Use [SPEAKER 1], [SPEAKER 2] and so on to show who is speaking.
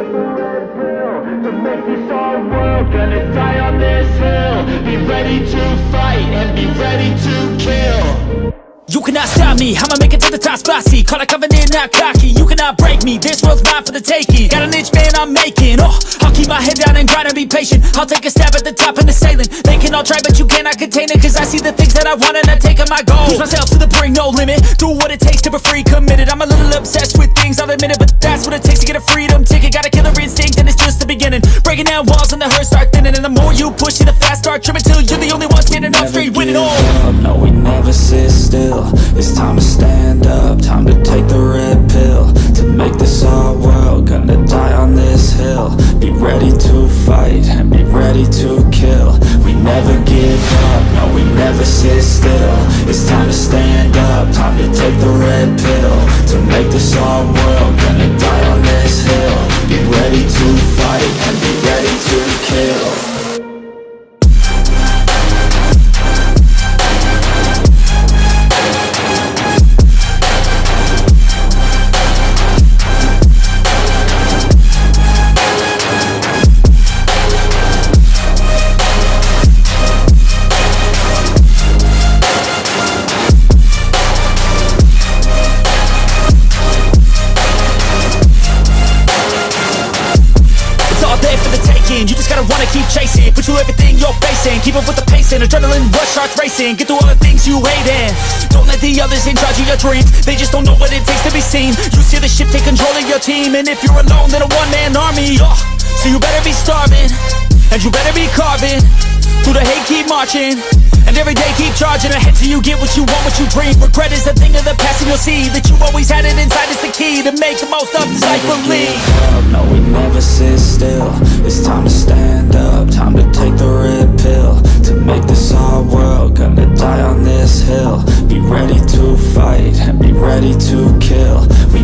[SPEAKER 1] You cannot stop me, I'ma make it to the top spicy Call a covenant, not cocky, you cannot break me This world's mine for the taking. Got an itch, man, I'm making. Oh, I'll keep my head down and grind and be patient. I'll take a stab at the top and the sailing. They can all try, but you cannot contain it Cause I see the things that I want and I take on my goal. Push myself to the brink, no limit. Do what it takes to be free, committed. I'm a little obsessed with things, I'll admit it But that's what it takes to get a freedom ticket. Got Breaking down walls and the hurt start thinning. And the more you push, see the fast start tripping Till you're the only one standing up straight, winning all.
[SPEAKER 2] up, no we never sit still. It's time to stand up, time to take the red pill. To make this our world, gonna die on this hill. Be ready to fight and be ready to kill. We never give up, no we never sit still. It's time to stand up, time to take the red pill. To make this our world,
[SPEAKER 1] taking You just gotta wanna keep chasing. Put you everything you're facing. Keep up with the pace and adrenaline rush starts racing. Get through all the things you hate and Don't let the others in charge of your dreams. They just don't know what it takes to be seen. You steer the ship, take control of your team. And if you're alone, then a one-man army. Oh, So you better be starving. And you better be carving. Through the hate, keep marching. And every day keep charging ahead till you get what you want, what you dream. Regret is a thing of the past and you'll see That you always had it inside. Is the key To make the most of this life believe
[SPEAKER 2] never sit still. It's time to stand up, time to take the red pill. To make this our world, gonna die on this hill. Be ready to fight and be ready to kill. We